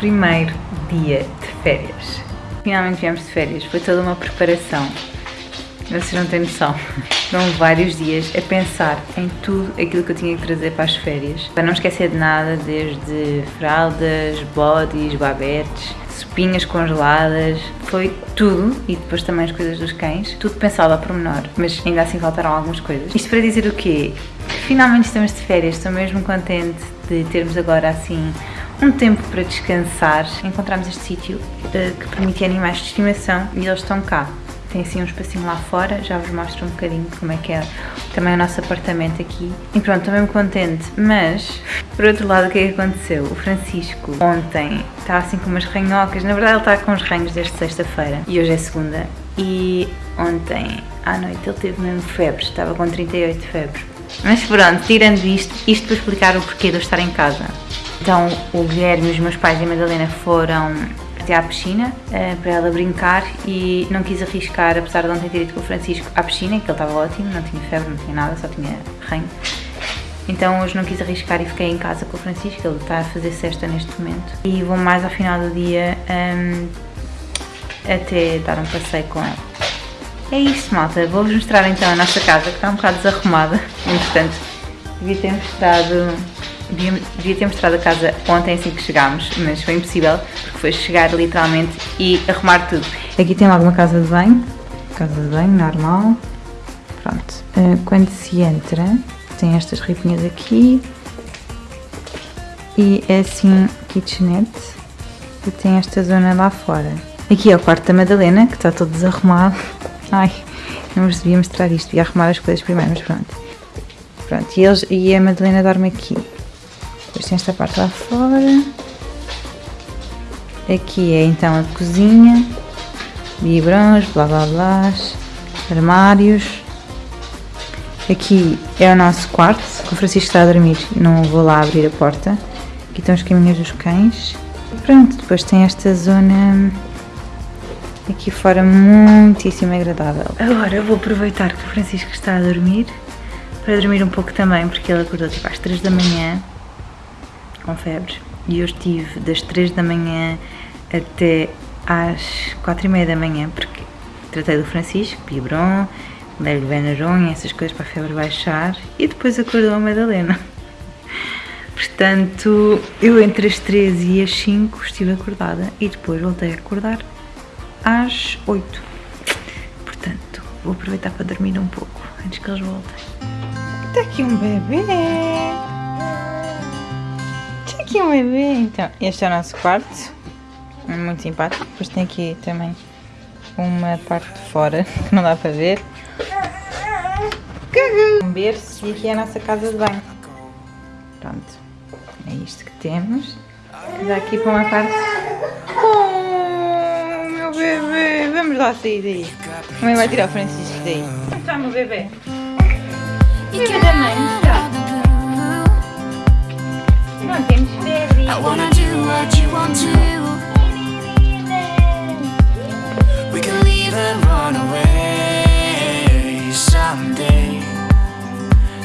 primeiro dia de férias. Finalmente viemos de férias, foi toda uma preparação. Vocês não têm noção. Foram vários dias a pensar em tudo aquilo que eu tinha que trazer para as férias. Para não esquecer de nada, desde fraldas, bodies, babetes, sopinhas congeladas, foi tudo, e depois também as coisas dos cães, tudo pensado a pormenor, mas ainda assim faltaram algumas coisas. Isto para dizer o quê? Finalmente estamos de férias, estou mesmo contente de termos agora assim um tempo para descansar. Encontramos este sítio uh, que permite animais de estimação e eles estão cá. Tem assim um espacinho lá fora, já vos mostro um bocadinho como é que é também o nosso apartamento aqui. E pronto, estou mesmo contente, mas por outro lado o que é que aconteceu? O Francisco ontem está assim com umas ranhocas, na verdade ele está com os ranhos desde sexta-feira e hoje é segunda. E ontem à noite ele teve mesmo febre, estava com 38 de febre. Mas pronto, tirando isto, isto para explicar o porquê de eu estar em casa. Então o Guilherme, os meus pais e a Madalena foram até à piscina uh, para ela brincar e não quis arriscar, apesar de ontem ter ido com o Francisco à piscina, que ele estava ótimo, não tinha febre, não tinha nada, só tinha ranho. Então hoje não quis arriscar e fiquei em casa com o Francisco, ele está a fazer cesta neste momento. E vou mais ao final do dia um, até dar um passeio com ele. É isto malta, vou-vos mostrar então a nossa casa que está um bocado desarrumada, entretanto devia ter mostrado Devia, ter mostrado a casa ontem assim que chegámos, mas foi impossível porque foi chegar literalmente e arrumar tudo. Aqui tem alguma casa de banho, casa de banho normal, pronto. Uh, quando se entra, tem estas ripinhas aqui e é assim kitchenette e tem esta zona lá fora. Aqui é o quarto da Madalena, que está todo desarrumado. Ai, não vos devia mostrar isto, devia arrumar as coisas primeiro, mas pronto. Pronto, e, eles, e a Madalena dorme aqui. Depois tem esta parte lá fora. Aqui é então a cozinha. Biberões, blá blá blá. Armários. Aqui é o nosso quarto, que o Francisco está a dormir. Não vou lá abrir a porta. Aqui estão os caminhos dos cães. Pronto, depois tem esta zona aqui fora muitíssimo agradável. Agora vou aproveitar que o Francisco está a dormir para dormir um pouco também, porque ele acordou tipo às 3 da manhã com febre e eu estive das 3 da manhã até às 4 e meia da manhã porque tratei do Francisco, Bibron, dei-lhe Benaron essas coisas para a febre baixar e depois acordou a Madalena. Portanto, eu entre as 3 e as 5 estive acordada e depois voltei a acordar às 8. Portanto, vou aproveitar para dormir um pouco antes que eles voltem. Está aqui um bebê! Aqui um bebê! Então, este é o nosso quarto. Muito simpático. Depois tem aqui também uma parte de fora que não dá para ver. Um berço e aqui é a nossa casa de banho. Pronto. É isto que temos. Dá aqui para uma parte. Oh, meu bebê! Vamos lá sair daí. A mãe vai tirar o Francisco daí. Onde está meu bebê? Bebê da mãe? Não temos. I wanna do what you want to. We can leave and run away someday.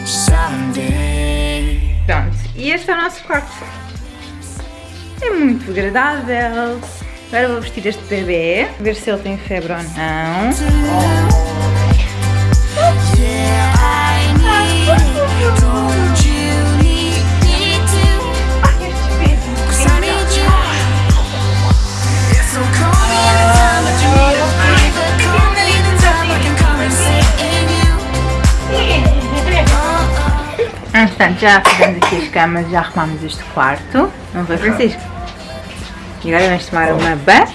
Someday. Pronto, e este é o nosso quarto. É muito agradável. Agora vou vestir este bebê, ver se ele tem febre ou não. Portanto, já fizemos aqui as camas, já arrumamos este quarto. Não foi, Francisco? E agora vamos tomar uma banha.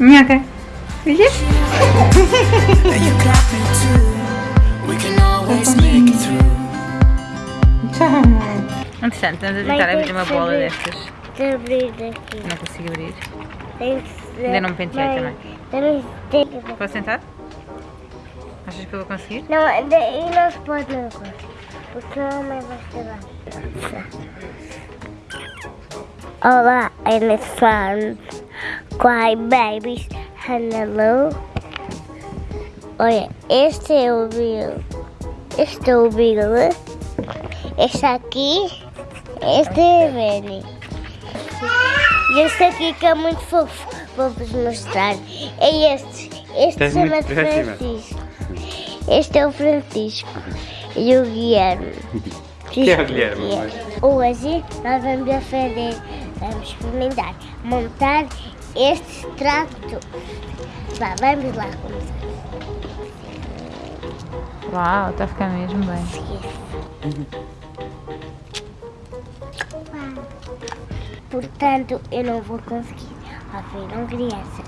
Minhoca. Viste? Interessante, estamos a tentar abrir uma bola destas. De abrir aqui. Não consigo abrir. Ainda não me penteei também. Posso sentar? Achas que eu vou conseguir? Não, daí não se pode não porque a mãe vai estar Olá, elefantes, cry babies, Hello. Olha, este é o Bill. Este é o Bill. Este aqui. Este é Benny. E este aqui que é muito fofo. Vou-vos mostrar. É este. Este chama-se. Francisco. Este é o Francisco. E o Guilherme. Que é o Guilherme? Hoje nós vamos fazer, vamos experimentar, montar este trato. Vá, vamos lá começar. Uau, está a ficar mesmo bem. Portanto, eu não vou conseguir. Ouviram crianças?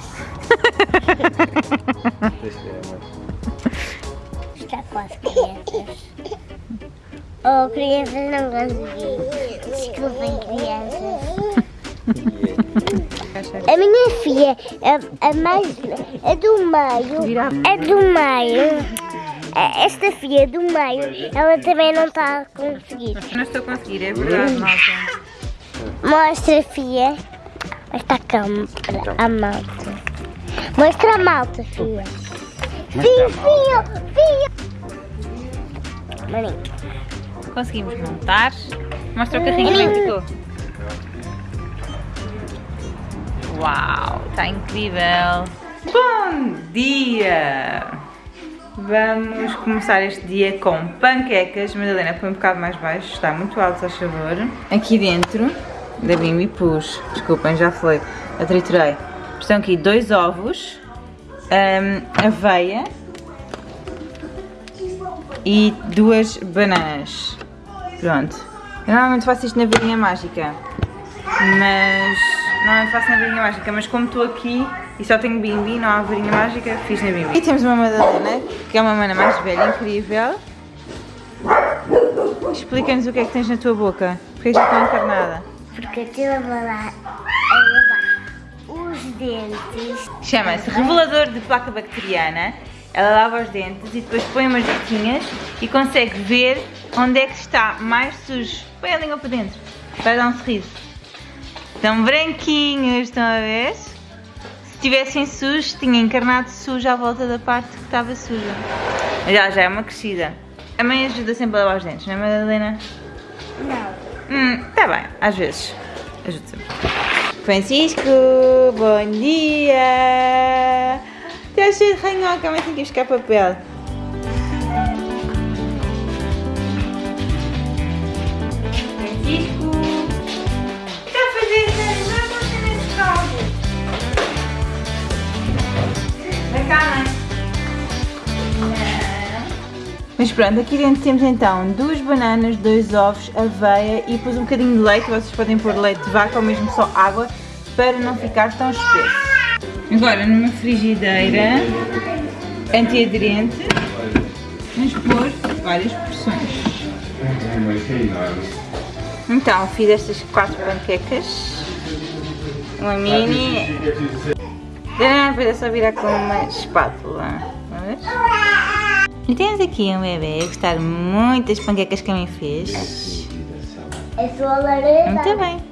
Mãe. Está quase crianças. Oh, crianças não consegui. Desculpem, crianças. A minha filha, a, a mais, a do meio, a do meio, esta filha do meio, ela também não está a conseguir. Não estou a conseguir, é verdade, malta. Mostra filha. Mostra a câmera, a malta. Mostra a malta, filha. Filho, filho. Maninho. Conseguimos montar. Mostra o carrinho que ficou. Uau, está incrível. Bom dia! Vamos começar este dia com panquecas. Madalena, põe um bocado mais baixo, está muito alto, a favor. Aqui dentro da Bimbi pus, desculpem, já falei, a triturei. Estão aqui dois ovos, hum, aveia e duas bananas. Pronto. Eu normalmente faço isto na varinha mágica, mas normalmente faço na varinha mágica, mas como estou aqui e só tenho bimbi, não há varinha mágica, fiz na bimbi. E temos uma Madalena, que é uma mana mais velha, incrível. Explica-nos o que é que tens na tua boca, porque já está encarnada. Porque eu estive a os dentes. Chama-se revelador de placa bacteriana. Ela lava os dentes e depois põe umas gotinhas e consegue ver onde é que está mais sujo. Põe a língua para dentro, para dar um sorriso. Estão branquinhos, estão a ver? Se tivessem sujos, tinha encarnado sujo à volta da parte que estava suja. Mas ela já é uma crescida. A mãe ajuda sempre a lavar os dentes, não é Madalena? Não. Hum, tá bem, às vezes. Ajuda sempre. Francisco, bom dia! Está cheio de ranhoca, mas tem que buscar papel. Francisco! O que está a fazer? Não, não está Mas pronto, aqui dentro temos então duas bananas, dois ovos, aveia e depois um bocadinho de leite. Vocês podem pôr leite de vaca ou mesmo só água para não ficar tão espesso. Agora numa frigideira antiaderente vamos pôr várias porções. Então fiz estas quatro panquecas, uma mini. Ah, Depois é só virar com uma espátula. Vamos? E temos aqui um bebê a gostar muito das panquecas que a mãe fez. É sua laranja. Muito bem.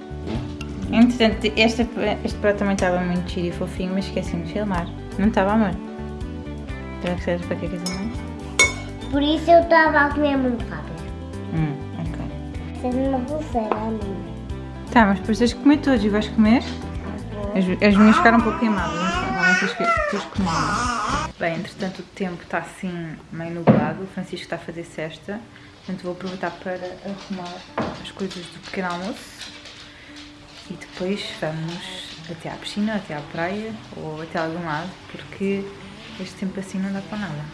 Entretanto, este, este prato também estava muito giro e fofinho, mas esqueci-me de filmar. Não estava, amor? Estava a gostar das panquecas da mãe? Por isso eu estava a comer muito rápido. Hum, ok. Fez uma pulseira a mim. Tá, mas depois tens que comer todos e vais comer? As, as minhas ficaram um pouco queimadas, não sei, normalmente tens que, tens que comer. Bem, entretanto o tempo está assim meio nublado, o Francisco está a fazer cesta, portanto vou aproveitar para arrumar as coisas do pequeno almoço e depois vamos até à piscina, até à praia ou até algum lado, porque este tempo assim não dá para nada.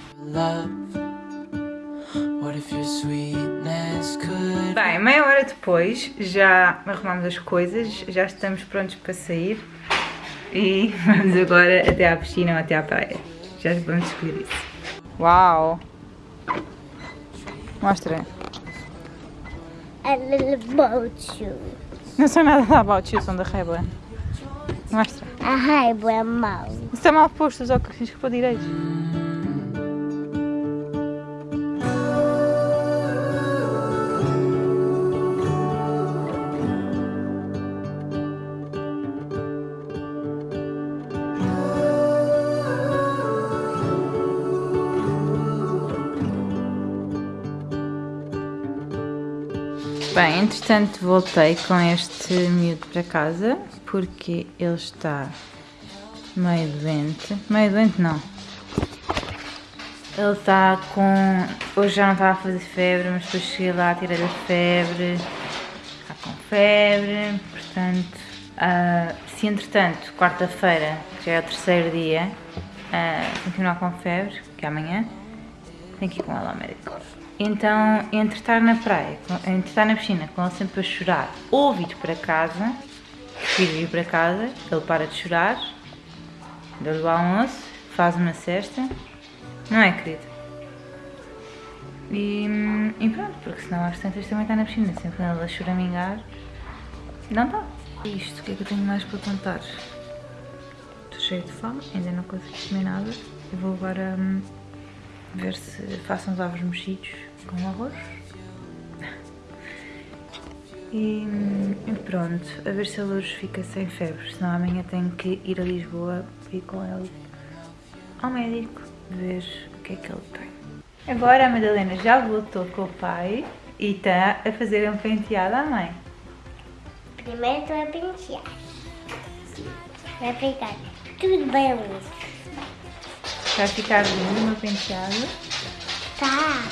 Bem, meia hora depois já arrumamos as coisas, já estamos prontos para sair e vamos agora até à piscina ou até à praia. Já vamos escolher isso. Uau! Mostra. A little boat shoe. Não sei nada da About You, são da Rebel. Mostra. A raiva é mau. Isso está mal posto, os óculos tens que pôr Bem, entretanto voltei com este miúdo para casa porque ele está meio doente. Meio doente não. Ele está com. Hoje já não estava a fazer febre, mas depois cheguei lá, tirei a febre. Está com febre, portanto. ah, se entretanto, quarta-feira, que já é o terceiro dia, ah, continuar com febre, que é amanhã, tenho que ir com ela ao médico. Então, entre estar na praia, entre estar na piscina com ele sempre a chorar, ou vir para casa, vir para casa, ele para de chorar, dou-lhe o almoço, faz uma cesta, não é, querido? E, e pronto, porque senão às tantas também está na piscina, sempre quando ele a choramingar, não está. Isto, o que é que eu tenho mais para contar? Estou cheio de fome, ainda não consegui comer nada, e vou agora hum, ver se faço uns ovos mexidos com arroz. E, e pronto, a ver se a luz fica sem febre, senão amanhã tenho que ir a Lisboa e ir com ele ao médico ver o que é que ele tem. Agora a Madalena já voltou com o pai e está a fazer um penteado à mãe. Primeiro tu vai pentear. Vai pegar tudo bem liso. Vai ficar lindo meu penteado. Tá.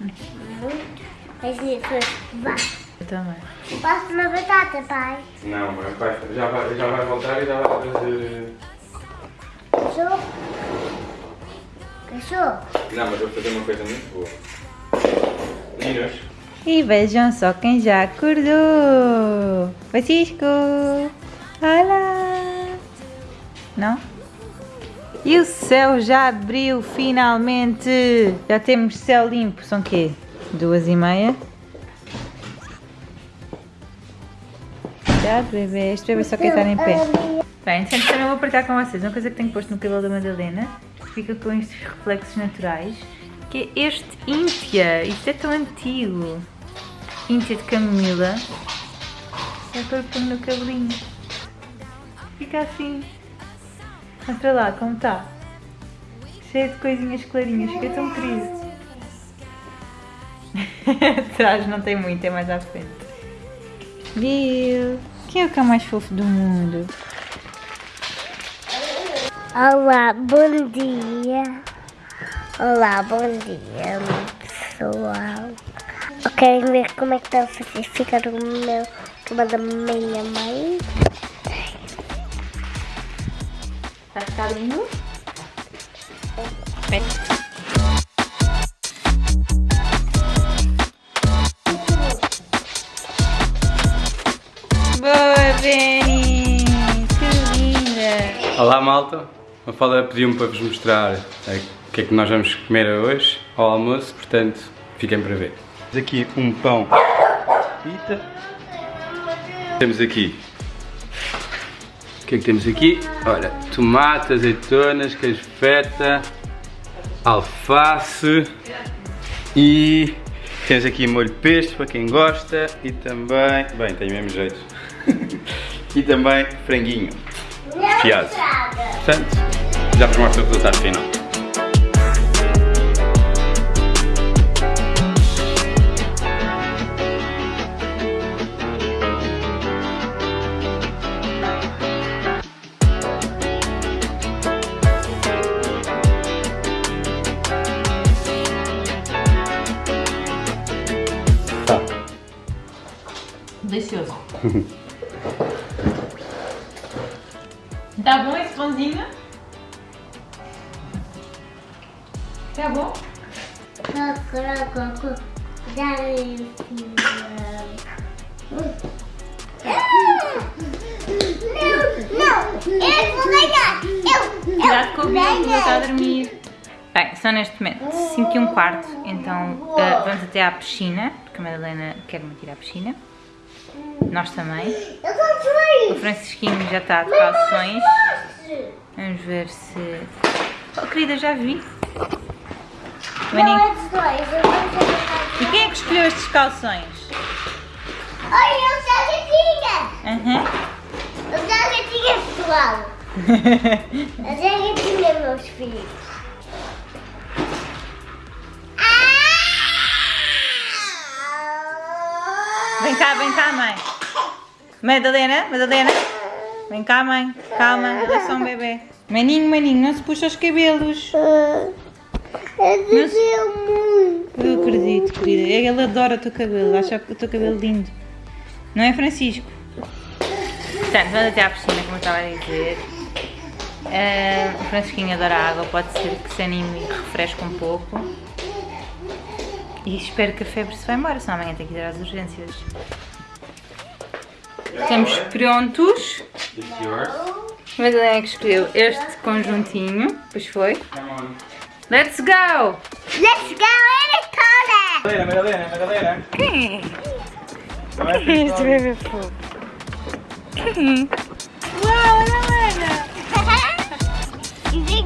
Muito. Mas isso. Eu também. Passa uma batata, pai. Não, mas vai, já, vai, já vai voltar e já vai trazer. Cachorro. Cachorro. Não, mas vou fazer uma coisa muito boa. Meninos, E vejam só quem já acordou! Francisco! Olá! Não? E o céu já abriu finalmente! Já temos céu limpo. São quê? Duas e meia? Cuidado, bebê. Este bebê só quer estar em pé. Bem, então também vou partilhar com vocês uma coisa que tenho posto no cabelo da Madalena, que fica com estes reflexos naturais, que é este Íntia. Isto é tão antigo. Íntia de camomila. É para pôr no cabelinho. Fica assim. Mostra lá como está. Cheio de coisinhas clarinhas, fica tão querido. Atrás não tem muito, é mais à frente. Viu? Quem é o cão mais fofo do mundo? Olá, bom dia. Olá, bom dia, pessoal. Eu quero ver como é que está a fazer ficar o meu cabelo da minha mãe. Está a ficar lindo? Boa, Benny! Que linda! Olá malta, a Fala pediu-me para vos mostrar eh, o que é que nós vamos comer hoje ao almoço, portanto fiquem para ver. Temos aqui um pão pita. Temos aqui. O que é que temos aqui? Olha, tomate, azeitonas, queijo feta, alface e temos aqui molho pesto para quem gosta e também, bem, tem o mesmo jeito, e também franguinho desfiado. Portanto, já mostro o resultado final. Que ele está a dormir. Bem, são neste momento 5 e um quarto, então ah, vamos até à piscina, porque a Madalena quer me tirar à piscina. Nós também. O Francisquinho já está de calções. Vamos ver se. Oh, querida, já vi. Maninho. é E quem é que escolheu estes calções? Olha, eu já tinha. Aham. Eu já tinha, pessoal. Eu já que tinha, meus filhos. Ah! cá, vem cá, mãe. Madalena, Madalena. Vem cá, mãe. Calma, ela é só um bebê. Maninho, maninho, não se puxa os cabelos. Eu devia muito. Eu acredito, querida. Ele adora o teu cabelo, acha o teu cabelo lindo. Não é, Francisco? Portanto, vamos até à piscina, como eu estava a dizer. Ah, o Francisquinho adora a água, pode ser que se anime e refresque um pouco. E espero que a febre se vá embora, senão amanhã tem que ir às urgências. Estamos prontos. Mas ele é que escolheu este conjuntinho, pois foi. Let's go! Let's go in Madalena, Madalena, Madalena. Quem é? Quem é este bebê fofo? Quem é?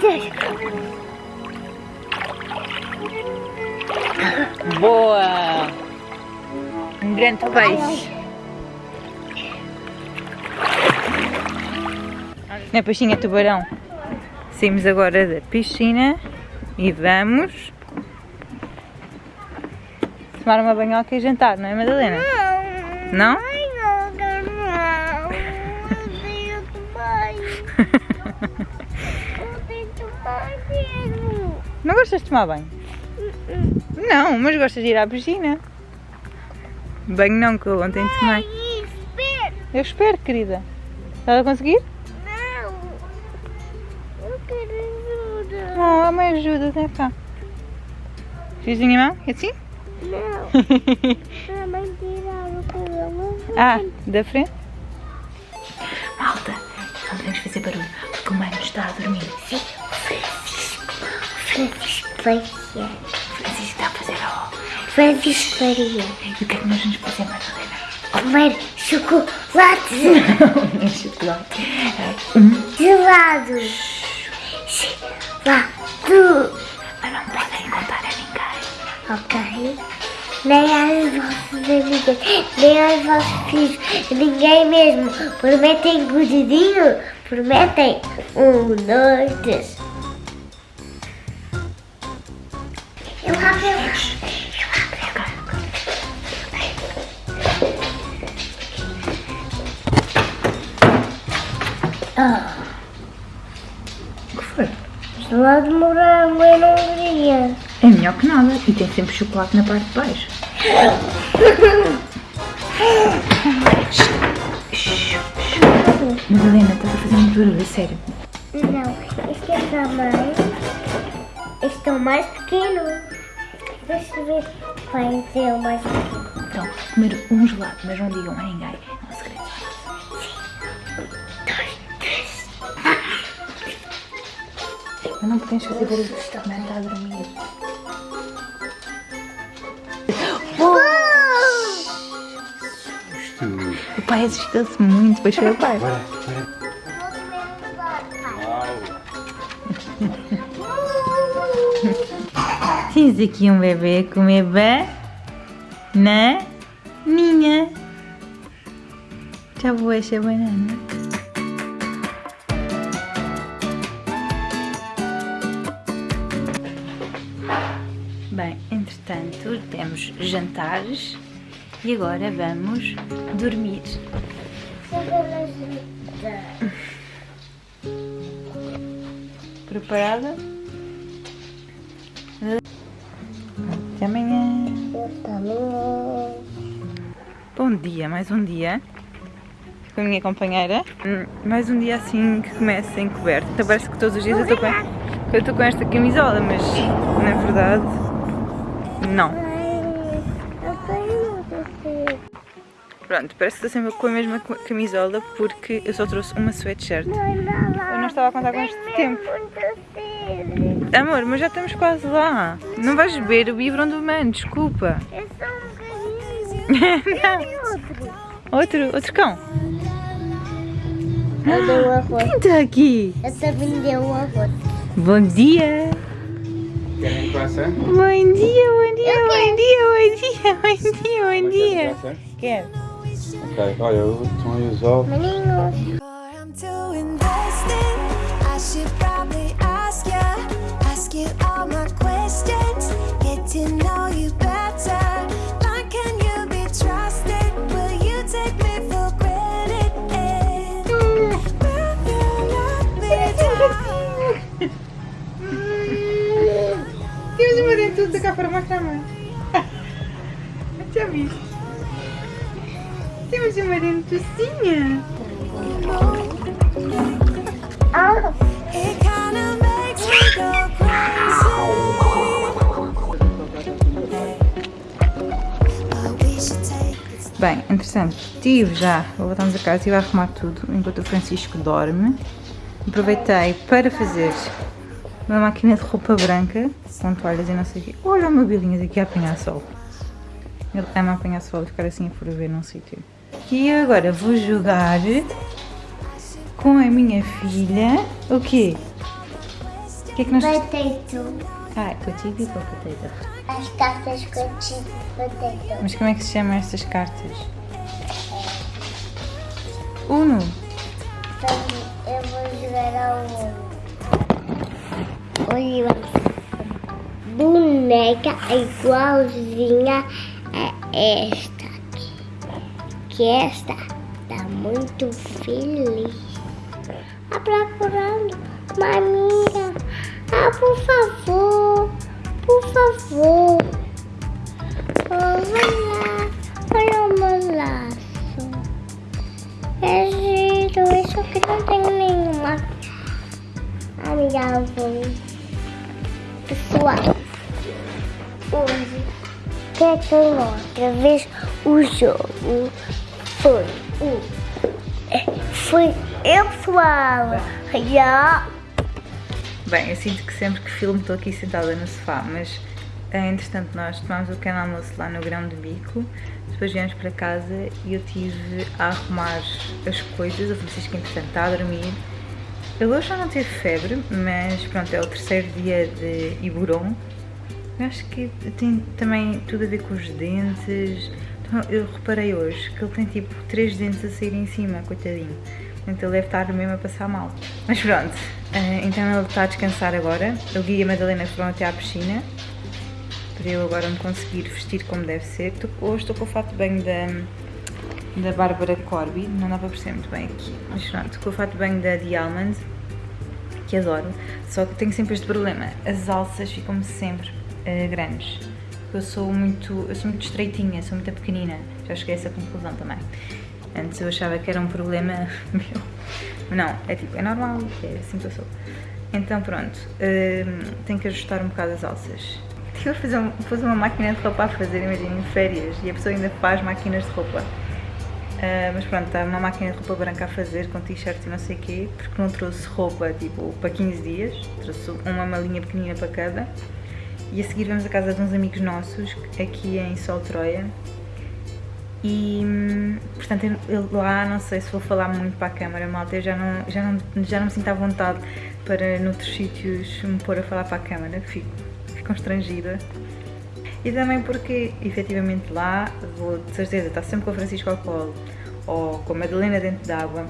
Três. Boa! Um grande peixe. Não peixinho, é tubarão. Saímos agora da piscina e vamos tomar uma banhoca e jantar, não é Madalena não, não. Eu tenho tomar. Eu tenho tomar mesmo. Não gostas de tomar banho? Não, mas gostas de ir à piscina. Banho não, que eu ontem tomei. Ai, espera. Eu espero, querida. Estás a conseguir? Não. Eu quero ajuda. Oh, a mãe ajuda, vem cá. Fiz a minha mão? É assim? Não. A mãe tiraram o cabelo. ah, da frente? Malta, não podemos fazer barulho, porque o mãe está a dormir. Sim. Francisco Faria. Francisco está a fazer a Francisco Faria. E o que é que nós vamos fazer, Madalena? Comer chocolate. Um chocolate. Gelados. Gelado. Mas não podem contar a ninguém. Ok. Nem aos vossos amigos, nem aos vossos filhos, ninguém mesmo. Prometem gordinho? Prometem? Um, dois, três. Ah, O que foi? gelado de morango eu não queria. É melhor que nada. E tem sempre chocolate na parte de baixo. Madalena, estás a fazer muito barulho, sério. Não, este é tamanho. Este é o mais pequeno. Deixa eu ver. Vai ser o mais pequeno. Então, comer um gelado, mas não digam a ninguém. Mas não podemos fazer barulho, porque a mãe está a dormir. Isto. O pai assustou-se muito, depois foi o pai. Bora, bora. Tens aqui um bebê a comer bananinha. Já vou esta banana. Temos jantares e agora vamos dormir. Preparada? Até amanhã. Bom dia, mais um dia com a minha companheira. Hum, Mais um dia assim que começa encoberto. Então parece que todos os dias eu estou com, que eu estou com esta camisola, mas na verdade não. Eu tenho você. Pronto, parece que estou sempre com a mesma camisola porque eu só trouxe uma sweatshirt. Não, não, Eu não estava a contar com este tempo. Muito cedo. Amor, mas já estamos quase lá. Não vais beber o biberon do mano, desculpa. É só um bocadinho. Não. Outro. Outro, outro cão. Eu dei arroz. Quem está aqui? Eu também dei um arroz. Bom dia. Querem croissant? Bom dia, bom dia, Eu bom dia, bom dia, bom dia, bom dia. croissant? Quero. Ok, olha, estão aí os ovos. Meninos. What I'm too invested. I should probably ask you, ask you all my questions, get to know cá para mostrar mãe. Já viste? Temos uma dentucinha. Ah, Bem, entretanto, estive já, voltamos a casa, estive a arrumar tudo enquanto o Francisco dorme. Aproveitei para fazer uma máquina de roupa branca com toalhas e não sei o quê. Olha o meu bilinhas aqui a apanhar sol. Ele ama apanhar sol e ficar assim a ferver num sítio. E agora vou jogar com a minha filha. O quê? O que é que nós... potato. Ah, contigo e potato. As cartas tive potato. Mas como é que se chamam estas cartas? Uno. Boneca igualzinha a esta aqui. Que esta tá muito feliz. Tá procurando uma amiga. Ah, por favor, por favor. Olha olha o meu laço. É giro, isso aqui não tem nenhuma amigável. Pessoal, hoje quero outra vez o jogo foi o. Foi eu, pessoal. Já. Bem, eu sinto que sempre que filmo estou aqui sentada no sofá, mas eh, entretanto nós tomámos o pequeno almoço lá no grão de bico, depois viemos para casa e eu tive a arrumar as coisas, o Francisco entretanto está a dormir. Ele hoje já não teve febre, mas pronto, é o terceiro dia de Iburon. Eu acho que tem também tudo a ver com os dentes. Então, eu reparei hoje que ele tem tipo três dentes a sair em cima, coitadinho. Portanto, ele deve estar mesmo a passar mal. Mas pronto, eh, então ele está a descansar agora. Eu Gui e a Madalena foram até à piscina para eu agora me conseguir vestir como deve ser. Hoje estou com o fato de banho da, da Bárbara Corby, não dá para perceber muito bem aqui. Mas pronto, com o fato de banho da The Almond, que adoro. Só que tenho sempre este problema, as alças ficam-me sempre eh, grandes. Eu sou muito, eu sou muito estreitinha, sou muito pequenina. Já cheguei a essa conclusão também. Antes eu achava que era um problema meu. Não, é tipo, é normal, é assim que eu sou. Então pronto, hum, tenho que ajustar um bocado as alças. Fazer, um- fazer uma máquina de roupa a fazer, imaginem, férias, e a pessoa ainda faz máquinas de roupa. Ah, mas pronto, está uma máquina de roupa branca a fazer com t-shirts e não sei o quê, porque não trouxe roupa tipo para 15 dias, trouxe uma malinha pequenina para cada. E a seguir vamos à casa de uns amigos nossos, aqui em Sol Troia. E portanto eu, eu lá não sei se vou falar muito para a câmara, malta, eu já não, já não, já não me sinto à vontade para noutros sítios me pôr a falar para a câmara, fico, fico constrangida. E também porque, efetivamente, lá vou de certeza estar sempre com o Francisco ao colo ou com a Madalena dentro d'água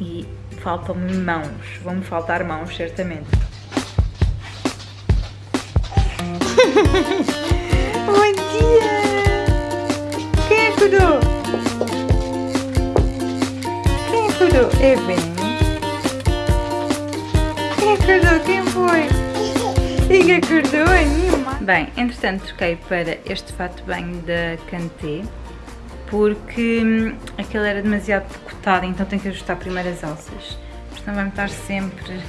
e faltam-me mãos, vão-me faltar mãos, certamente. Bom dia! Quem acordou? Quem acordou? É bem. Quem acordou? Quem foi? E que acordou a minha mãe. Bem, entretanto troquei para este fato de banho da Canté porque hum, aquele era demasiado decotado, então tenho que ajustar primeiro as alças. Senão vai-me estar sempre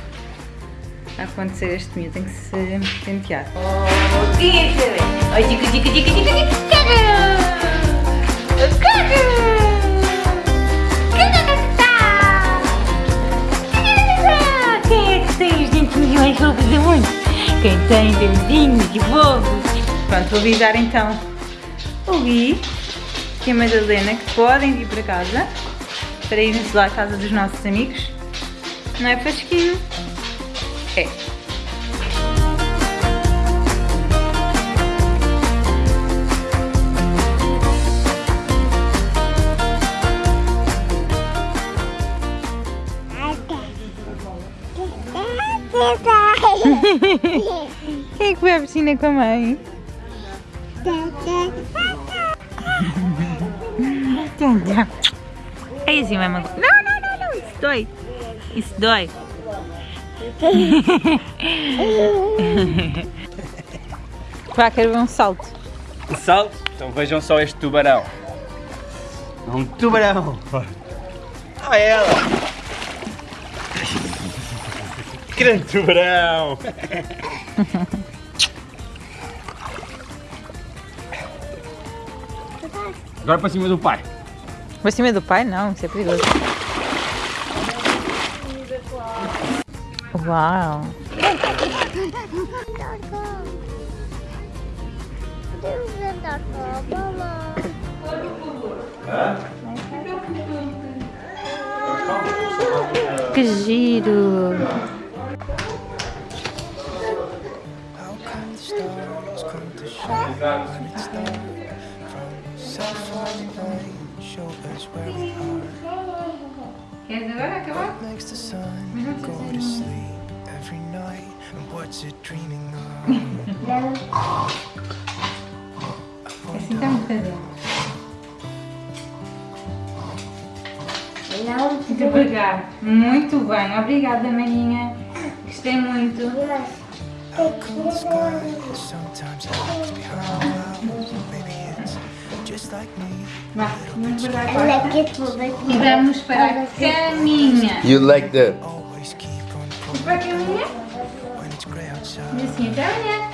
a acontecer este miúdo, tem que se pentear. Oh, quem é que é? Ai, dica, dica, dica, dica, dica, caga! Quem é que tem os dentes milhões de onde? Quem tem verdinhos e bobos. Pronto, vou avisar então o Gui e a Madalena que podem vir para casa para irem-se lá à casa dos nossos amigos. Não é fresquinho? É. Quem é que foi à piscina com a mãe? É assim mesmo. Não, não, não, não. Isso dói. Isso dói. Vá, quero ver um salto. Um salto? Então vejam só este tubarão. É um tubarão. Olha ela. Grande tubarão. Agora para cima do pai. Para cima do pai? Não, isso é perigoso. Uau! Que giro! How come the stars come to shine Queres agora acabar? Makes the sun go to sleep every night. And what's it dreaming of? Assim estamos fazendo. Não, Devagar. Muito bem. Obrigada, maninha. Gostei muito. Sometimes hides behind clouds? Maybe it's just like me. Vá, vamos guardar E vamos para a caminha. You like that? Vamos para a caminha? E assim, até amanhã.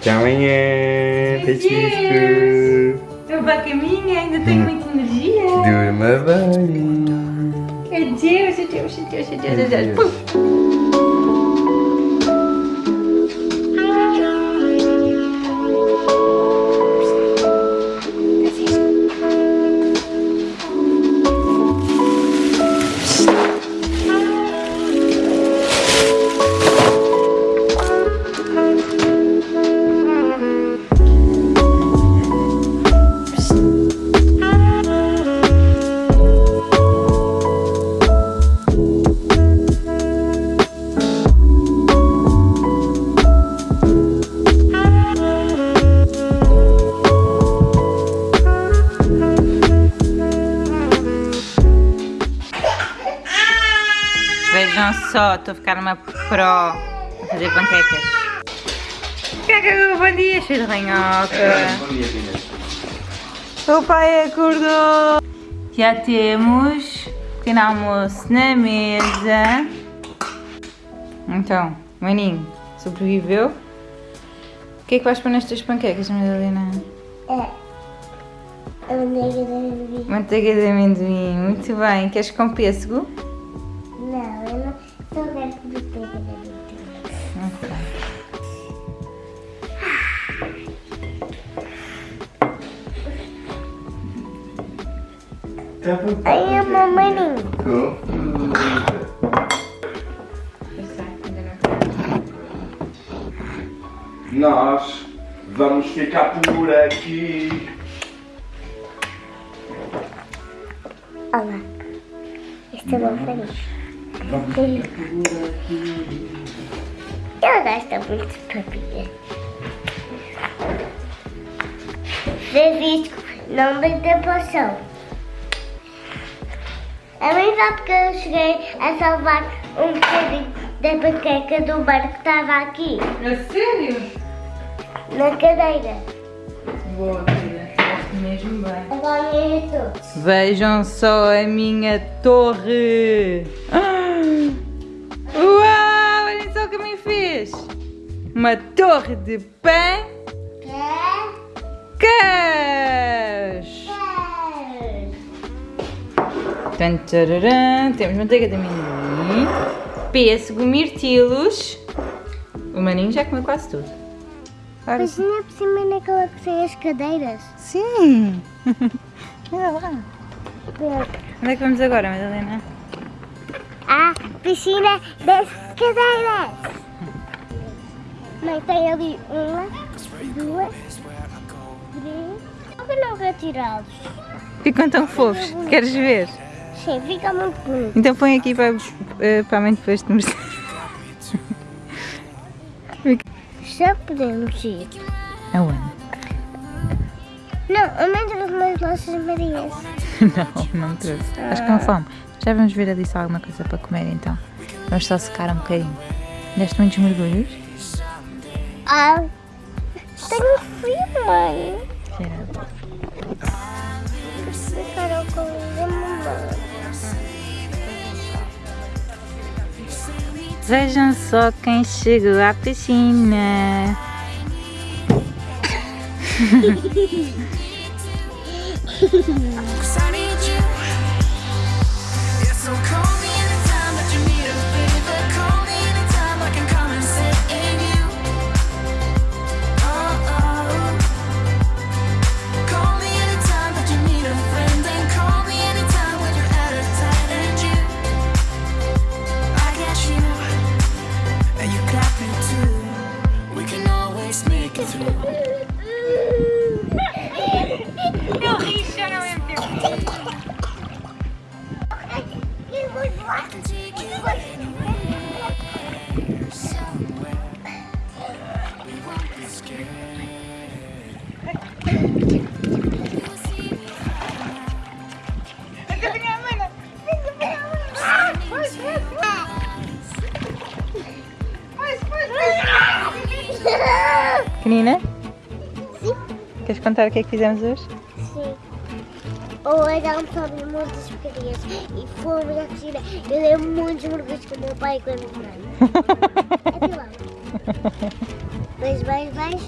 Até amanhã. Beijinhos. Eu vou para a caminha, ainda tenho muita energia. Durma bem. Adeus, adeus, adeus, adeus, adeus. Puf. Vejam só, estou a ficar uma pro a fazer panquecas. Caca, bom dia, cheio de ranhoca. Bom dia, Inês. O pai acordou. Já temos pequeno almoço na mesa. Então, maninho, sobreviveu? O que é que vais pôr nestas panquecas, Madalena? É. A manteiga da bebida. Manteiga de amendoim, muito bem. Queres com pêssego? Aí a mamãe Nós vamos ficar por aqui. Olha lá. Estou bom feliz. Eu gosto muito de papinha. Francisco, não me dê poção. É verdade porque eu cheguei a salvar um bocadinho da panqueca do barco que estava aqui, A sério? na cadeira. Boa, filha. Mesmo bem. Agora é. Vejam só a minha torre! Ah! Uau! Olhem só o que me fez! Uma torre de pão queijo! Tan, tararã. Temos manteiga de amendoim, pêssego, mirtilos O maninho já comeu quase tudo. Agora Mas ainda por cima naquela que tem as cadeiras. Sim! Olha lá. Onde é que vamos agora, Madalena? Ah, piscina das cadeiras. Mãe, tem ali uma, duas, três. Por que não retirá-los? Ficam tão fofos. Queres ver? Sim, fica muito bonito. Então põe aqui para, eh, para a mãe depois te mostrar. Já podemos ir. Aonde? Não, a mãe trouxe umas laças marias. Não, não trouxe. Acho que com fome. Já vamos ver ali se há alguma coisa para comer então. Vamos só secar um bocadinho. Deste muitos mergulhos? Ah, tenho frio, mãe. Cheira. Vejam só quem chegou à piscina. She's contar o que é que fizemos hoje? Sim. Ou era um sobre muitas porcarias e fomos à piscina. Eu dei muitos mergulhos com o meu pai e com a minha mãe. Até lá. Dois mais, mais.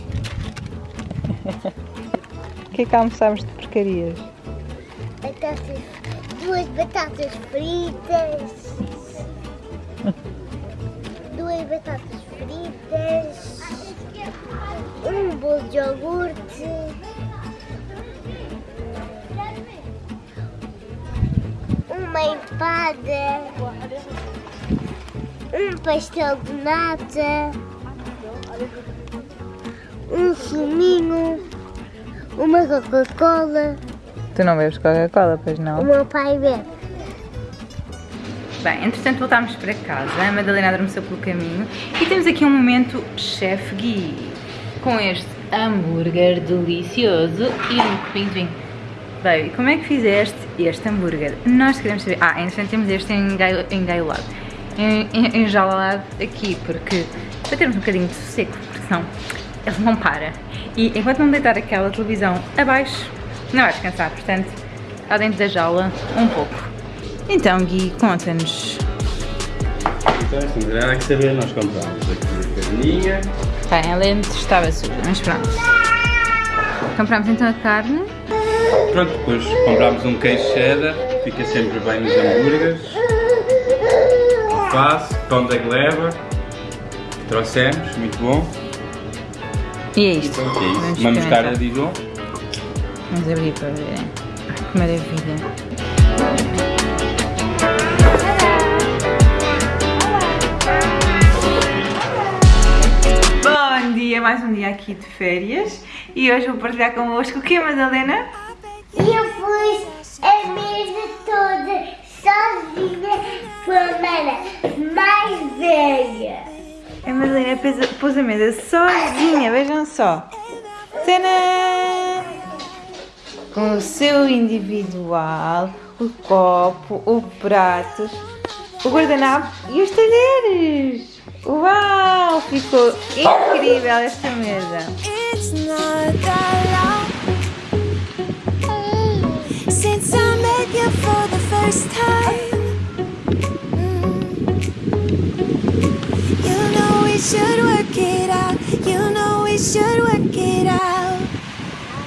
O que é que almoçámos de porcarias? Batatas, duas batatas fritas. Duas batatas fritas. Um bolo de iogurte. Uma empada. Um pastel de nata. Um suminho. Uma Coca-Cola. Tu não bebes Coca-Cola, pois O não? meu pai bebe. Bem, entretanto voltámos para casa, a Madalena adormeceu pelo caminho e temos aqui um momento Chef Gui com este hambúrguer delicioso e um copinho de vinho. Baby, como é que fizeste este hambúrguer? Nós queremos saber. Ah, entretanto temos este engaiolado, en- enjaulado aqui, porque para termos um bocadinho de sossego, porque senão ele não para. E enquanto não deitar aquela televisão abaixo, não vai descansar, portanto, está dentro da jaula um pouco. Então, Gui, conta-nos. Então, assim, não nada que saber, nós compramos aqui a carninha. Bem, a lente estava suja, mas pronto. Compramos então a carne. Pronto, depois comprámos um queijo cheddar, fica sempre bem nos hambúrgueres. Alface, pão da gleba, trouxemos, muito bom. E é isto. Pronto, é isso. Vamos mostarda de Dijon. Vamos abrir para ver. Ai, que maravilha. Bom dia, mais um dia aqui de férias e hoje vou partilhar convosco o que, Madalena? E eu pus a mesa toda sozinha com a mana mais velha. A Madalena pôs a- mesa sozinha, vejam só. Tadã! Com o seu individual, o copo, o prato, o guardanapo e os talheres. Uau! Ficou incrível esta mesa. I you for the first time. Mm. You know we should work it out. You know we should work it out.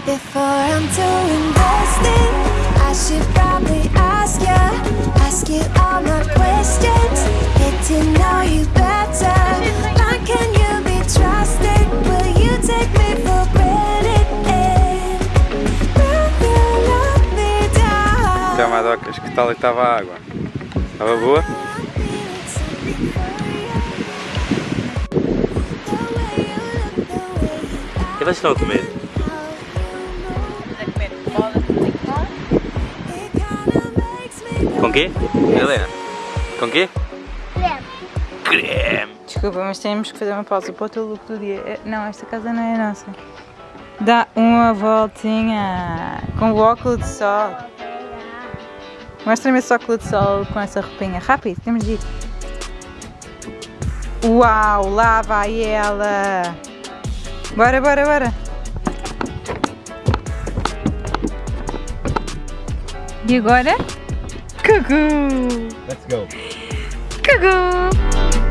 Before I'm too invested, I should probably ask you, ask you all my questions, get to know you better. Trocas, que tal é que estava a água? Estava boa? O que vocês estão a comer? Com quê? Helena? Com quê? Creme. Desculpa, mas temos que fazer uma pausa para o teu look do dia. Eh, Não, esta casa não é a nossa. Dá uma voltinha com o óculos de sol. Mostra-me esse óculos de sol com essa roupinha. Rápido, temos de ir. Uau, lá vai ela. Bora, bora, bora. E agora? Cucu! Let's go! Cucu!